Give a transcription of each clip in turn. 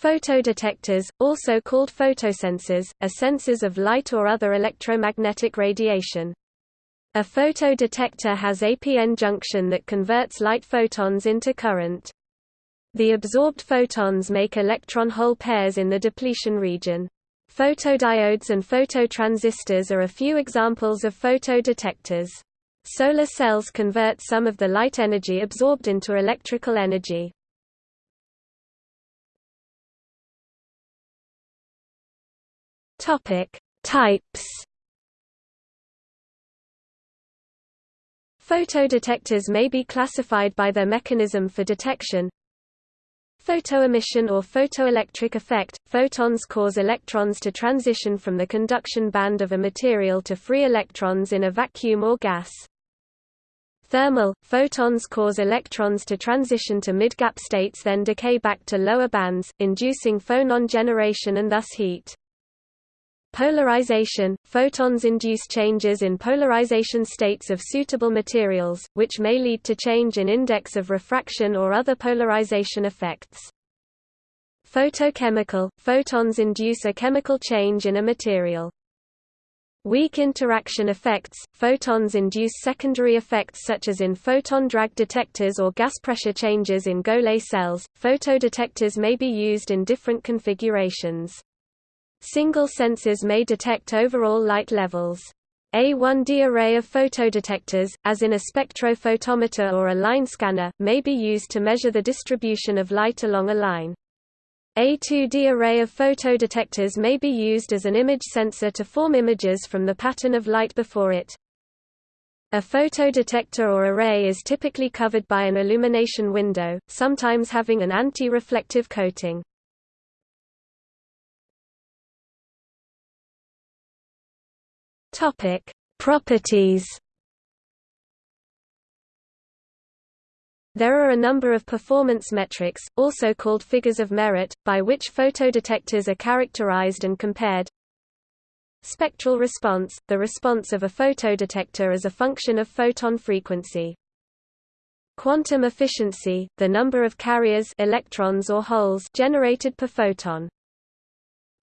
Photodetectors, also called photosensors, are sensors of light or other electromagnetic radiation. A photodetector has a p-n junction that converts light photons into current. The absorbed photons make electron-hole pairs in the depletion region. Photodiodes and phototransistors are a few examples of photodetectors. Solar cells convert some of the light energy absorbed into electrical energy. Topic: Types. Photodetectors may be classified by their mechanism for detection. Photoemission or photoelectric effect – Photons cause electrons to transition from the conduction band of a material to free electrons in a vacuum or gas. Thermal – Photons cause electrons to transition to mid-gap states then decay back to lower bands, inducing phonon generation and thus heat. Polarization – Photons induce changes in polarization states of suitable materials, which may lead to change in index of refraction or other polarization effects. Photochemical – Photons induce a chemical change in a material. Weak interaction effects – Photons induce secondary effects such as in photon drag detectors or gas pressure changes in Golay cells. Photodetectors may be used in different configurations. Single sensors may detect overall light levels. A 1D array of photodetectors, as in a spectrophotometer or a line scanner, may be used to measure the distribution of light along a line. A 2D array of photodetectors may be used as an image sensor to form images from the pattern of light before it. A photodetector or array is typically covered by an illumination window, sometimes having an anti-reflective coating. Topic: Properties. There are a number of performance metrics, also called figures of merit, by which photodetectors are characterized and compared. Spectral response – the response of a photodetector as a function of photon frequency. Quantum efficiency – the number of carriers electrons or holes generated per photon.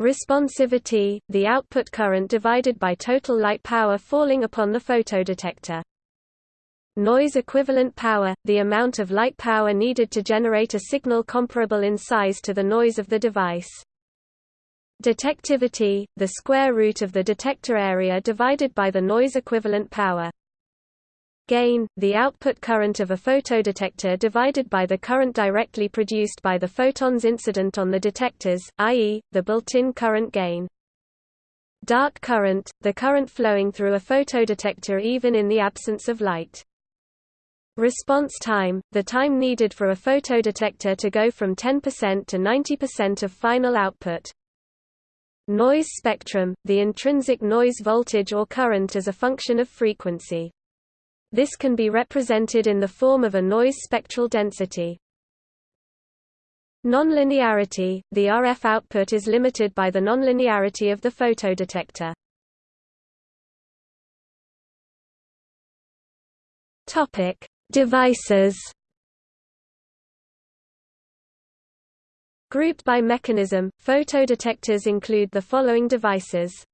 Responsivity, the output current divided by total light power falling upon the photodetector. Noise equivalent power, the amount of light power needed to generate a signal comparable in size to the noise of the device. Detectivity, the square root of the detector area divided by the noise equivalent power. Gain, the output current of a photodetector divided by the current directly produced by the photons incident on the detectors, i.e., the built-in current gain. Dark current, the current flowing through a photodetector even in the absence of light. Response time, the time needed for a photodetector to go from 10% to 90% of final output. Noise spectrum, the intrinsic noise voltage or current as a function of frequency. This can be represented in the form of a noise spectral density. Nonlinearity – The RF output is limited by the nonlinearity of the photodetector. Topic: Devices. Grouped by mechanism, photodetectors include the following devices.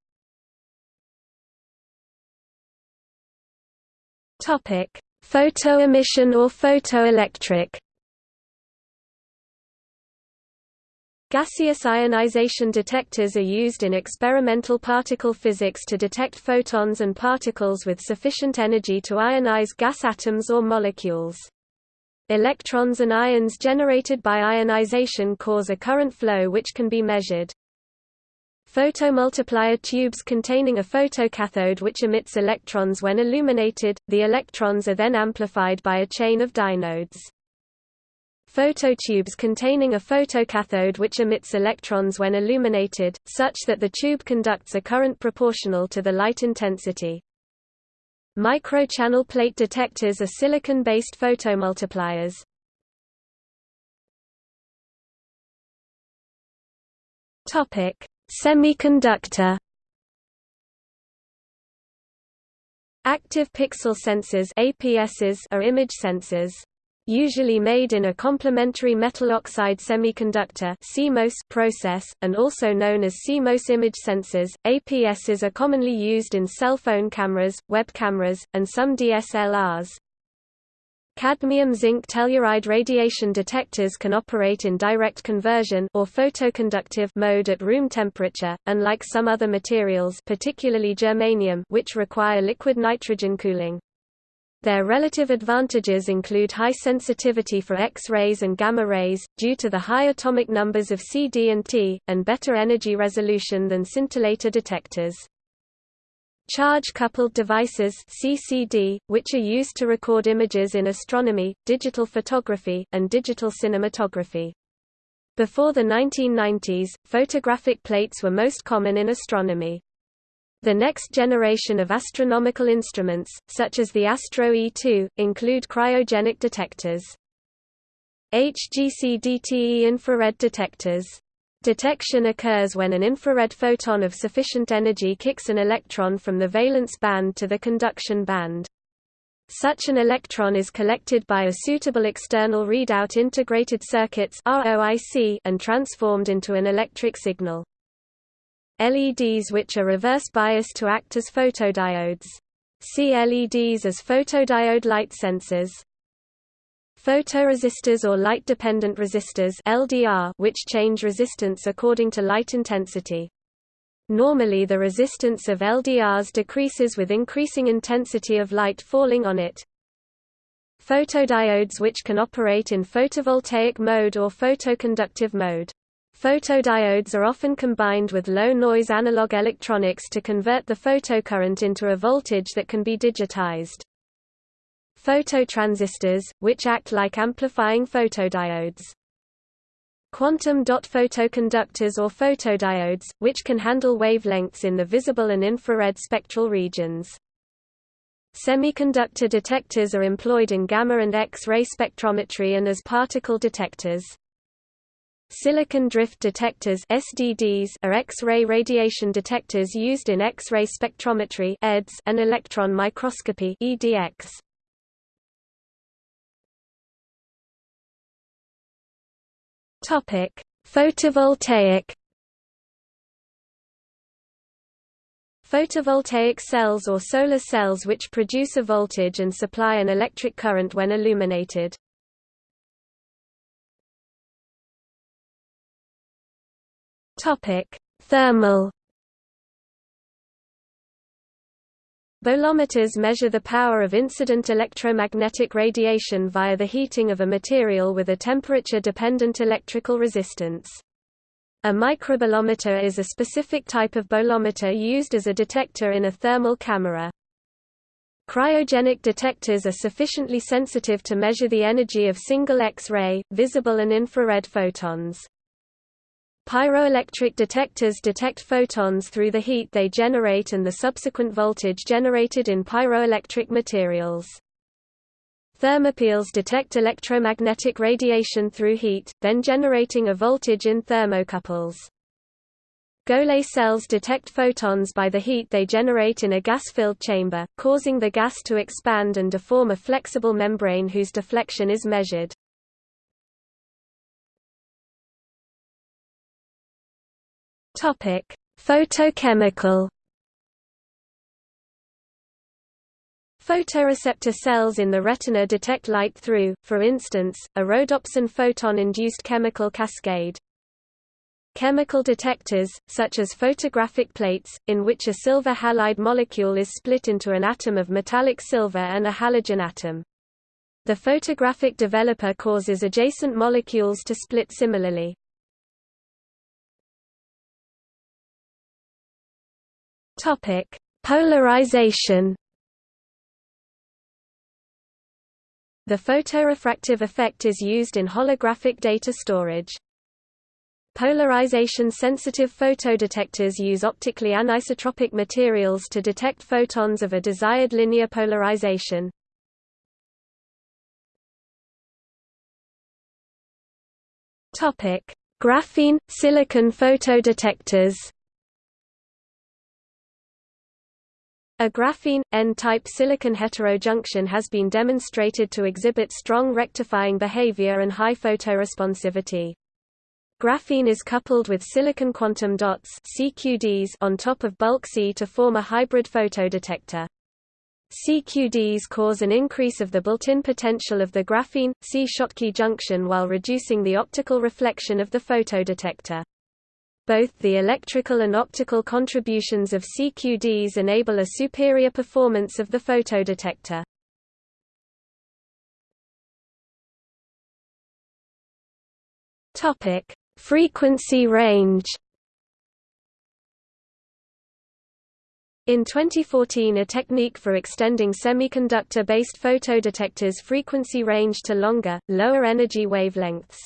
Topic: Photoemission or photoelectric. Gaseous ionization detectors are used in experimental particle physics to detect photons and particles with sufficient energy to ionize gas atoms or molecules. Electrons and ions generated by ionization cause a current flow which can be measured. Photomultiplier tubes containing a photocathode which emits electrons when illuminated, the electrons are then amplified by a chain of dynodes. Phototubes containing a photocathode which emits electrons when illuminated, such that the tube conducts a current proportional to the light intensity. Microchannel plate detectors are silicon-based photomultipliers. Topic: Semiconductor Active pixel sensors APSs are image sensors. usually made in a complementary metal oxide semiconductor CMOS process, and also known as CMOS image sensors. APSs are commonly used in cell phone cameras, web cameras, and some DSLRs. Cadmium-zinc telluride radiation detectors can operate in direct conversion or photoconductive mode at room temperature, unlike some other materials particularly germanium which require liquid nitrogen cooling. Their relative advantages include high sensitivity for X-rays and gamma rays, due to the high atomic numbers of CD and T, and better energy resolution than scintillator detectors. Charge-coupled devices CCD, which are used to record images in astronomy, digital photography, and digital cinematography. Before the 1990s, photographic plates were most common in astronomy. The next generation of astronomical instruments, such as the Astro E2, include cryogenic detectors. HgCdTe infrared detectors. Detection occurs when an infrared photon of sufficient energy kicks an electron from the valence band to the conduction band. Such an electron is collected by a suitable external readout integrated circuits and transformed into an electric signal. LEDs which are reverse biased to act as photodiodes. See LEDs as photodiode light sensors. Photoresistors or light-dependent resistors LDR, which change resistance according to light intensity. Normally the resistance of LDRs decreases with increasing intensity of light falling on it. Photodiodes which can operate in photovoltaic mode or photoconductive mode. Photodiodes are often combined with low-noise analog electronics to convert the photocurrent into a voltage that can be digitized. Phototransistors, which act like amplifying photodiodes. Quantum dot photoconductors or photodiodes, which can handle wavelengths in the visible and infrared spectral regions. Semiconductor detectors are employed in gamma and X-ray spectrometry and as particle detectors. Silicon drift detectors SDDs are X-ray radiation detectors used in X-ray spectrometry EDS and electron microscopy EDX. Topic: Photovoltaic Photovoltaic cells or solar cells which produce a voltage and supply an electric current when illuminated. Topic: Thermal Bolometers measure the power of incident electromagnetic radiation via the heating of a material with a temperature-dependent electrical resistance. A microbolometer is a specific type of bolometer used as a detector in a thermal camera. Cryogenic detectors are sufficiently sensitive to measure the energy of single X-ray, visible and infrared photons. Pyroelectric detectors detect photons through the heat they generate and the subsequent voltage generated in pyroelectric materials. Thermopiles detect electromagnetic radiation through heat, then generating a voltage in thermocouples. Golay cells detect photons by the heat they generate in a gas-filled chamber, causing the gas to expand and deform a flexible membrane whose deflection is measured. Topic: Photochemical Photoreceptor cells in the retina detect light through, for instance, a rhodopsin photon-induced chemical cascade. Chemical detectors, such as photographic plates, in which a silver halide molecule is split into an atom of metallic silver and a halogen atom. The photographic developer causes adjacent molecules to split similarly. Topic: Polarization. The photorefractive effect is used in holographic data storage. Polarization-sensitive photodetectors use optically anisotropic materials to detect photons of a desired linear polarization. Graphene silicon photodetectors. A graphene, N-type silicon heterojunction has been demonstrated to exhibit strong rectifying behavior and high photoresponsivity. Graphene is coupled with silicon quantum dots Si QDs on top of bulk Si to form a hybrid photodetector. Si QDs cause an increase of the built-in potential of the graphene, Si-Schottky junction while reducing the optical reflection of the photodetector. Both the electrical and optical contributions of Si QDs enable a superior performance of the photodetector. Topic: Frequency range. In 2014 a technique for extending semiconductor-based photodetectors' frequency range to longer, lower energy wavelengths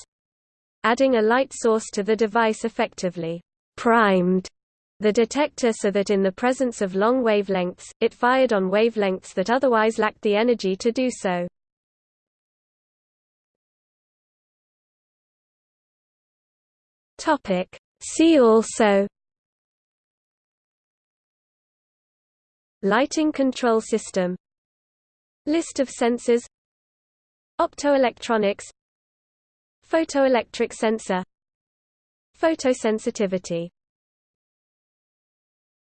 adding a light source to the device effectively primed the detector so that in the presence of long wavelengths, it fired on wavelengths that otherwise lacked the energy to do so. See also Lighting control system List of sensors Optoelectronics Photoelectric sensor Photosensitivity